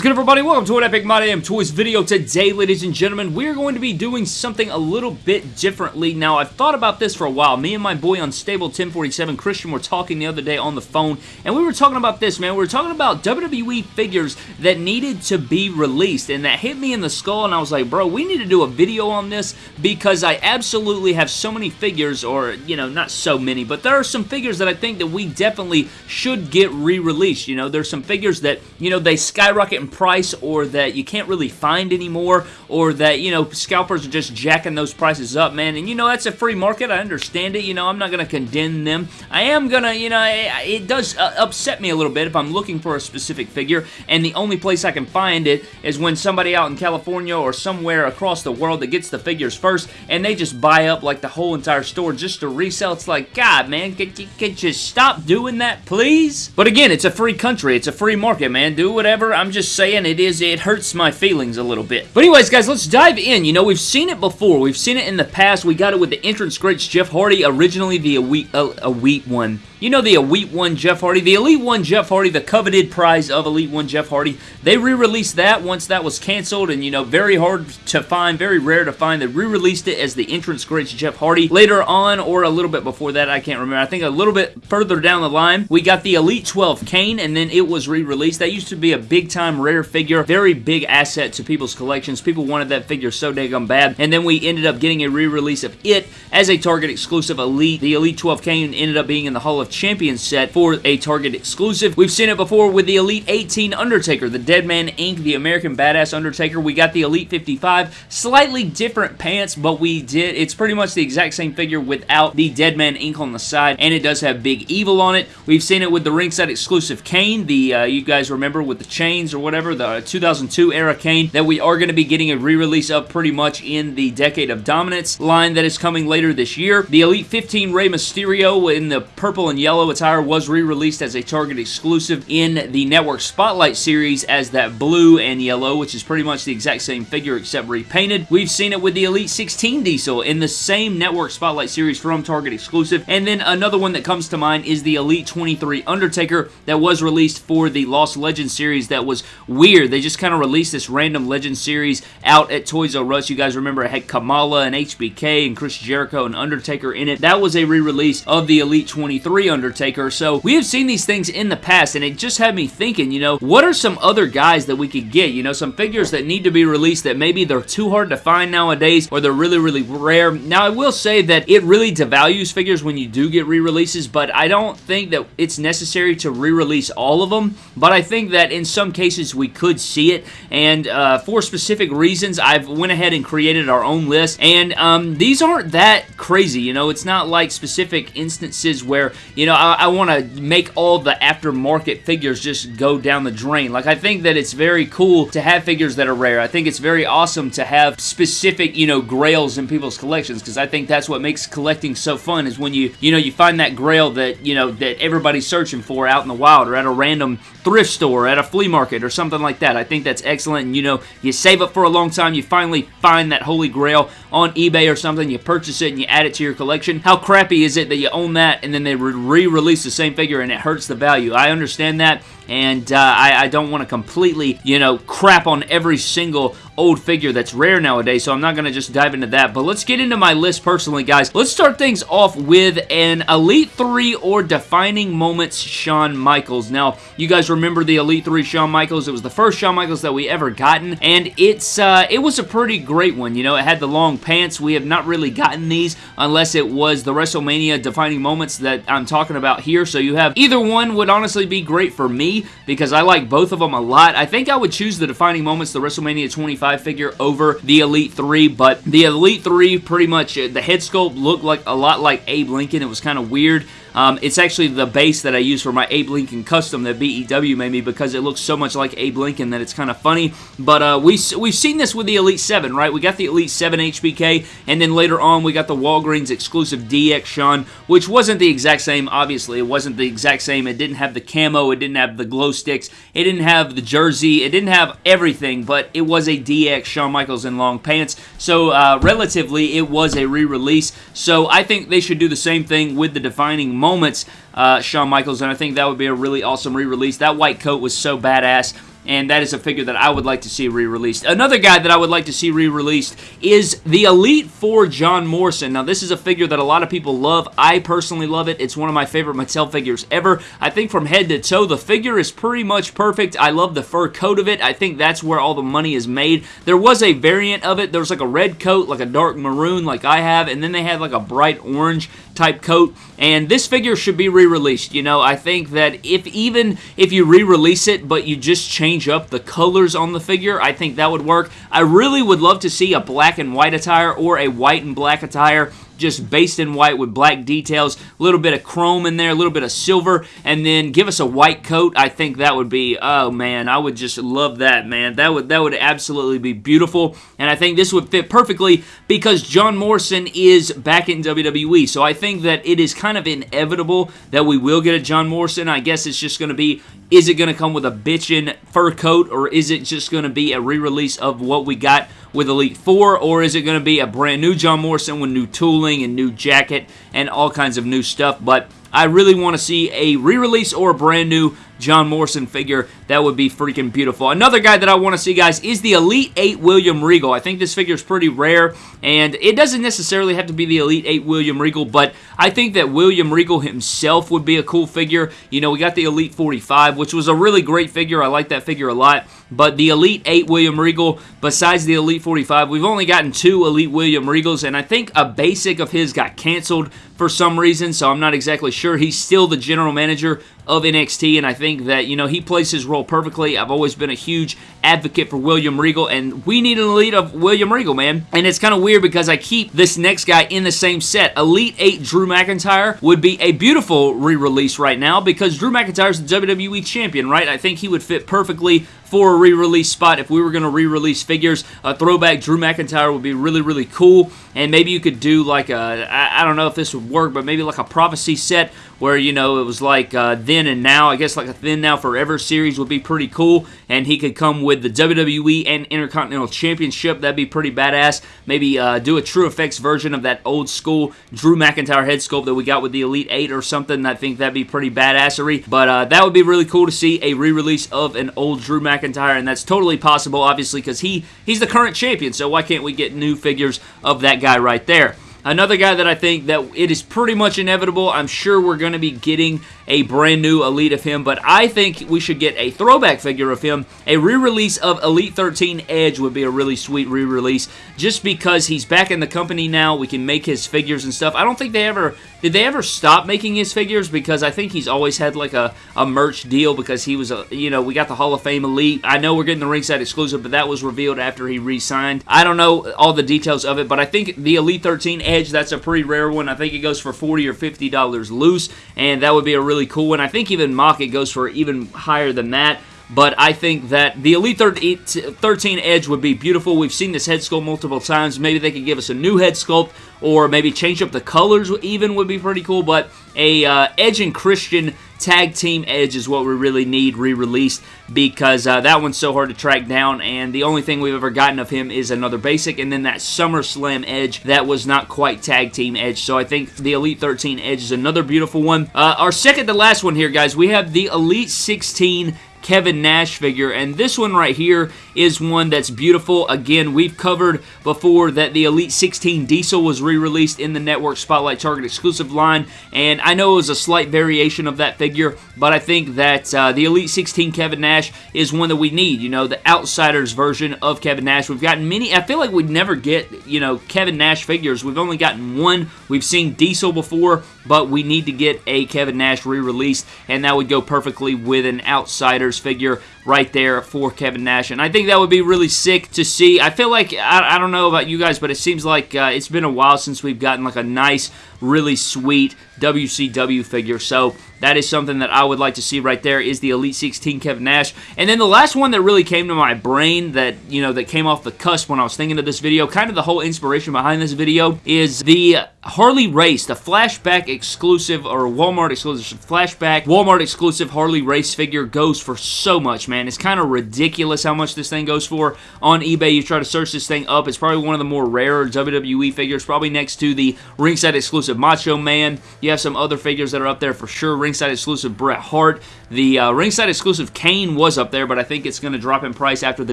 is good, everybody? Welcome to an Epic My Damn Toys video. Today, ladies and gentlemen, we're going to be doing something a little bit differently. Now, I've thought about this for a while. Me and my boy Unstable 1047, Christian, were talking the other day on the phone, and we were talking about this, man. We were talking about WWE figures that needed to be released, and that hit me in the skull, and I was like, bro, we need to do a video on this because I absolutely have so many figures, or, you know, not so many, but there are some figures that I think that we definitely should get re-released. You know, there's some figures that, you know, they skyrocket in price or that you can't really find anymore or that, you know, scalpers are just jacking those prices up, man. And, you know, that's a free market. I understand it. You know, I'm not going to condemn them. I am going to, you know, it, does uh, upset me a little bit if I'm looking for a specific figure and the only place I can find it is when somebody out in California or somewhere across the world that gets the figures first and they just buy up like the whole entire store just to resell. It's like, God, man, could you, could you stop doing that, please? But again, it's a free country. It's a free market, man. Do whatever. I'm just saying it is, it hurts my feelings a little bit. But anyways, guys, let's dive in. You know, we've seen it before. We've seen it in the past. We got it with the entrance greats Jeff Hardy, originally the Elite, uh, Elite one. You know the Elite 1 Jeff Hardy. The Elite 1 Jeff Hardy, the coveted prize of Elite 1 Jeff Hardy. They re-released that once that was canceled and, you know, very hard to find, very rare to find. They re-released it as the entrance greats Jeff Hardy. Later on, or a little bit before that, I can't remember. I think a little bit further down the line, we got the Elite 12 Kane, and then it was re-released. That used to be a big-time rare figure, very big asset to people's collections. People wanted that figure so daggum bad, and then we ended up getting a re-release of it as a Target exclusive Elite. The Elite 12 Kane ended up being in the Hall of Champions set for a Target exclusive. We've seen it before with the Elite 18 Undertaker, the Deadman Inc., the American Badass Undertaker. We got the Elite 55, slightly different pants, but we did, it's pretty much the exact same figure without the Deadman Inc. on the side, and it does have Big Evil on it. We've seen it with the ringside exclusive Kane, the, uh, you guys remember with the chains or whatever, the 2002 era Kane, that we are going to be getting a re-release of pretty much in the Decade of Dominance line that is coming later this year. The Elite 15 Rey Mysterio in the purple and yellow attire was re-released as a Target exclusive in the Network Spotlight series as that blue and yellow, which is pretty much the exact same figure except repainted. We've seen it with the Elite 16 Diesel in the same Network Spotlight series from Target exclusive. And then another one that comes to mind is the Elite 23 Undertaker that was released for the Lost Legends series that was weird. They just kind of released this random Legends series out at Toys R Us. You guys remember it had Kamala and HBK and Chris Jericho and Undertaker in it. That was a re-release of the Elite 23 Undertaker. So we have seen these things in the past and it just had me thinking, you know, what are some other guys that we could get? You know, some figures that need to be released that maybe they're too hard to find nowadays or they're really, really rare. Now, I will say that it really devalues figures when you do get re-releases, but I don't think that it's necessary to re-release all of them, but I think that in some cases we could see it, and uh, for specific reasons, I've went ahead and created our own list, and um, these aren't that crazy, you know, it's not like specific instances where, you know, I, I want to make all the aftermarket figures just go down the drain. Like, I think that it's very cool to have figures that are rare. I think it's very awesome to have specific, you know, grails in people's collections, because I think that's what makes collecting so fun, is when you, you know, you find that grail that, you know, that everybody's searching for out in the wild, or at a random thrift store, at a flea market, or something like that. I think that's excellent, and, you know, you save up for a long time, you finally find that holy grail on eBay or something, you purchase it, and you add it to your collection. How crappy is it that you own that, and then they re-release the same figure, and it hurts the value? I understand that, and uh, I, I don't want to completely, you know, crap on every single old figure that's rare nowadays, so I'm not going to just dive into that. But let's get into my list personally, guys. Let's start things off with an Elite 3 or Defining Moments Shawn Michaels. Now, you guys remember the Elite 3 Shawn Michaels. It was the first Shawn Michaels that we ever gotten, and it's uh, it was a pretty great one. You know, it had the long pants. We have not really gotten these unless it was the WrestleMania Defining Moments that I'm talking about here, so you have either one would honestly be great for me because I like both of them a lot. I think I would choose the Defining Moments, the WrestleMania 25 figure over the Elite 3, but the Elite 3 pretty much, uh, the head sculpt looked like a lot like Abe Lincoln. It was kind of weird. Um, it's actually the base that I use for my Abe Lincoln custom that BEW made me because it looks so much like Abe Lincoln that it's kind of funny. But uh, we, we've seen this with the Elite 7, right? We got the Elite 7 HBK, and then later on we got the Walgreens exclusive DX Shawn, which wasn't the exact same, obviously. It wasn't the exact same. It didn't have the camo. It didn't have the glow sticks. It didn't have the jersey. It didn't have everything, but it was a DX Shawn Michaels in long pants. So uh, relatively, it was a re-release. So I think they should do the same thing with the defining moments, uh, Shawn Michaels, and I think that would be a really awesome re-release. That white coat was so badass. and that is a figure that I would like to see re-released. Another guy that I would like to see re-released is the Elite Four John Morrison. Now, this is a figure that a lot of people love. I personally love it. It's one of my favorite Mattel figures ever. I think from head to toe, the figure is pretty much perfect. I love the fur coat of it. I think that's where all the money is made. There was a variant of it. There was like a red coat, like a dark maroon like I have, and then they had like a bright orange type coat and this figure should be re-released. You know I think that if even if you re-release it but you just change up the colors on the figure I think that would work. I really would love to see a black and white attire or a white and black attire just based in white with black details, a little bit of chrome in there, a little bit of silver, and then give us a white coat. I think that would be, oh man, I would just love that, man. That would that would absolutely be beautiful, and I think this would fit perfectly because John Morrison is back in WWE. So I think that it is kind of inevitable that we will get a John Morrison. I guess it's just going to be is it going to come with a bitchin' fur coat, or is it just going to be a re-release of what we got with Elite Four, or is it going to be a brand new John Morrison with new tooling and new jacket and all kinds of new stuff? But I really want to see a re-release or a brand new John Morrison figure. That would be freaking beautiful. Another guy that I want to see, guys, is the Elite 8 William Regal. I think this figure is pretty rare, and it doesn't necessarily have to be the Elite 8 William Regal, but I think that William Regal himself would be a cool figure. You know, we got the Elite 45, which was a really great figure. I like that figure a lot, but the Elite 8 William Regal, besides the Elite 45, we've only gotten two Elite William Regals, and I think a basic of his got canceled for some reason, so I'm not exactly sure. He's still the general manager of NXT, and I think that, you know, he plays his role perfectly. I've always been a huge advocate for William Regal, and we need an elite of William Regal, man. And it's kind of weird because I keep this next guy in the same set. Elite 8 Drew McIntyre would be a beautiful re-release right now because Drew McIntyre is the WWE Champion, right? I think he would fit perfectly for a re-release spot. If we were going to re-release figures, a throwback Drew McIntyre would be really, really cool. And maybe you could do like a, I, I don't know if this would work, but maybe like a prophecy set where, you know, it was like uh, then and now. I guess like a then now forever series would be pretty cool. And he could come with the WWE and Intercontinental Championship. That'd be pretty badass. Maybe uh, do a True Effects version of that old school Drew McIntyre head sculpt that we got with the Elite 8 or something. I think that'd be pretty badassery. But uh, that would be really cool to see a re-release of an old Drew McIntyre, and that's totally possible, obviously, because he, he's the current champion, so why can't we get new figures of that guy right there? Another guy that I think that it is pretty much inevitable. I'm sure we're going to be getting a brand new Elite of him, but I think we should get a throwback figure of him. A re-release of Elite 13 Edge would be a really sweet re-release just because he's back in the company now. We can make his figures and stuff. I don't think they ever did they ever stop making his figures? Because I think he's always had like a, a merch deal because he was a, you know, we got the Hall of Fame Elite. I know we're getting the ringside exclusive, but that was revealed after he re-signed. I don't know all the details of it, but I think the Elite 13 Edge, that's a pretty rare one. I think it goes for 40 or $50 loose, and that would be a really cool one. I think even MOC it goes for even higher than that but I think that the Elite 13 Edge would be beautiful. We've seen this head sculpt multiple times. Maybe they could give us a new head sculpt or maybe change up the colors even would be pretty cool, but a uh, Edge and Christian tag team Edge is what we really need re-released because uh, that one's so hard to track down and the only thing we've ever gotten of him is another basic and then that SummerSlam Edge that was not quite tag team Edge so I think the Elite 13 Edge is another beautiful one. Uh, our second to last one here guys we have the Elite 16 Kevin Nash figure. And this one right here is one that's beautiful. Again, we've covered before that the Elite 16 Diesel was re-released in the Network Spotlight Target exclusive line. And I know it was a slight variation of that figure, but I think that uh, the Elite 16 Kevin Nash is one that we need. You know, the Outsiders version of Kevin Nash. We've gotten many. I feel like we'd never get, you know, Kevin Nash figures. We've only gotten one. We've seen Diesel before, but we need to get a Kevin Nash re-released, and that would go perfectly with an Outsiders figure right there for Kevin Nash. And I think that would be really sick to see. I feel like, I, I don't know about you guys, but it seems like uh, it's been a while since we've gotten like a nice, really sweet WCW figure. So that is something that I would like to see right there is the Elite 16 Kevin Nash. And then the last one that really came to my brain that, you know, that came off the cusp when I was thinking of this video, kind of the whole inspiration behind this video, is the Harley Race, the flashback exclusive or Walmart exclusive flashback Walmart exclusive Harley Race figure goes for so much, man. It's kind of ridiculous how much this thing goes for. On eBay, you try to search this thing up. It's probably one of the more rarer WWE figures, probably next to the ringside exclusive Macho Man. You have some other figures that are up there for sure. Ringside exclusive Bret Hart. The uh, ringside exclusive Kane was up there, but I think it's going to drop in price after the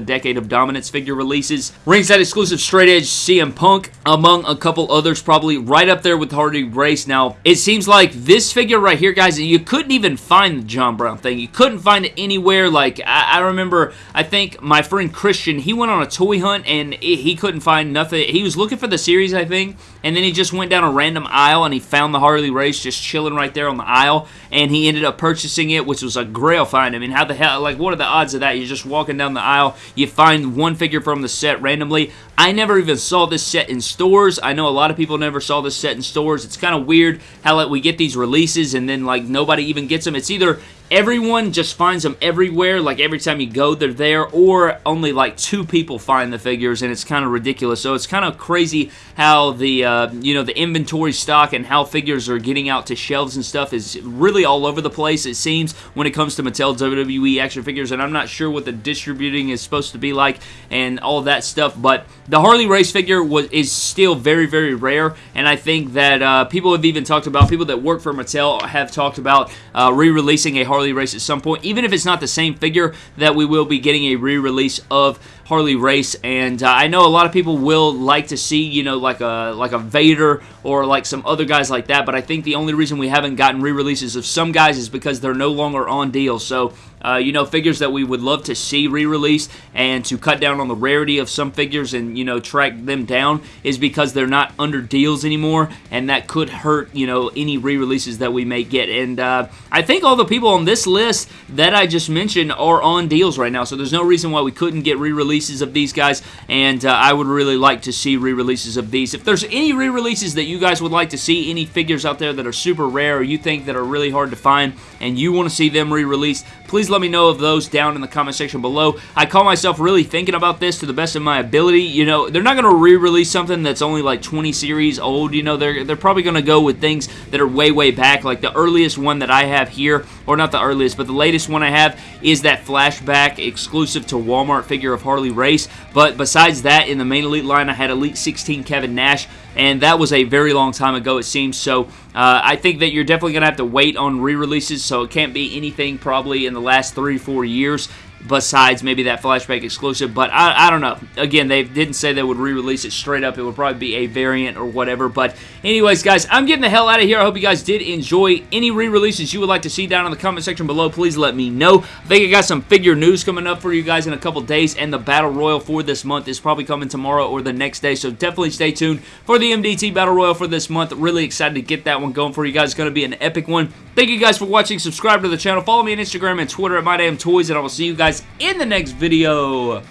Decade of Dominance figure releases. Ringside exclusive Straight Edge CM Punk, among a couple others, probably right up there with Harley Race. Now, it seems like this figure right here, guys, you couldn't even find the John Brown thing. You couldn't find it anywhere. Like, I, I remember, I think my friend Christian, he went on a toy hunt and he couldn't find nothing. He was looking for the series, I think, and then he just went down a random aisle and he found the Harley Race just chilling right there on the aisle, and he ended up purchasing it, which was a grail find. I mean, how the hell, like, what are the odds of that? You're just walking down the aisle, you find one figure from the set randomly. I never even saw this set in stores. I know a lot of people never saw this set in stores. It's kind of weird how like we get these releases and then like nobody even gets them. It's either everyone just finds them everywhere, like every time you go, they're there, or only like two people find the figures, and it's kind of ridiculous. So it's kind of crazy how the uh, you know the inventory stock and how figures are getting out to shelves and stuff is really all over the place. It seems when it comes to Mattel WWE action figures, and I'm not sure what the distributing is supposed to be like and all that stuff, but the Harley Race figure was is still very very rare, and I think that uh, people have even talked about people that work for Mattel have talked about uh, re-releasing a Harley Harley Race at some point, even if it's not the same figure, that we will be getting a re-release of Harley Race, and uh, I know a lot of people will like to see, you know, like a like a Vader or like some other guys like that, but I think the only reason we haven't gotten re-releases of some guys is because they're no longer on deal. So, uh, you know, figures that we would love to see re-released and to cut down on the rarity of some figures and, you know, track them down is because they're not under deals anymore, and that could hurt, you know, any re-releases that we may get. And uh, I think all the people on this list that I just mentioned are on deals right now, so there's no reason why we couldn't get re-releases of these guys, and uh, I would really like to see re-releases of these. If there's any re-releases that you guys would like to see, any figures out there that are super rare or you think that are really hard to find, and you want to see them re-released, please let me know of those down in the comment section below. I call myself really thinking about this to the best of my ability. You know, they're not going to re-release something that's only like 20 series old. You know, they're, they're probably going to go with things that are way, way back. Like the earliest one that I have here, or not the earliest, but the latest one I have is that flashback exclusive to Walmart figure of Harley Race. But besides that, in the main Elite line, I had Elite 16 Kevin Nash, and that was a very long time ago, it seems. So uh, I think that you're definitely going to have to wait on re-releases, so it can't be anything probably in the last three, four years besides maybe that flashback exclusive. But I, I don't know. Again, they didn't say they would re-release it straight up. It would probably be a variant or whatever. But anyways, guys, I'm getting the hell out of here. I hope you guys did enjoy any re-releases you would like to see down in the comment section below. Please let me know. I think I got some figure news coming up for you guys in a couple days, and the Battle Royal for this month is probably coming tomorrow or the next day. So definitely stay tuned for the MDT Battle Royal for this month. Really excited to get that one going for you guys. It's going to be an epic one. Thank you guys for watching. Subscribe to the channel. Follow me on Instagram and Twitter at MyDamnToys, and I will see you guys in the next video.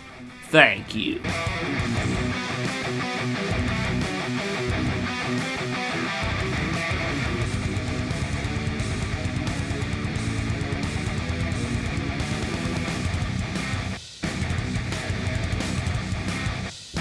Thank you.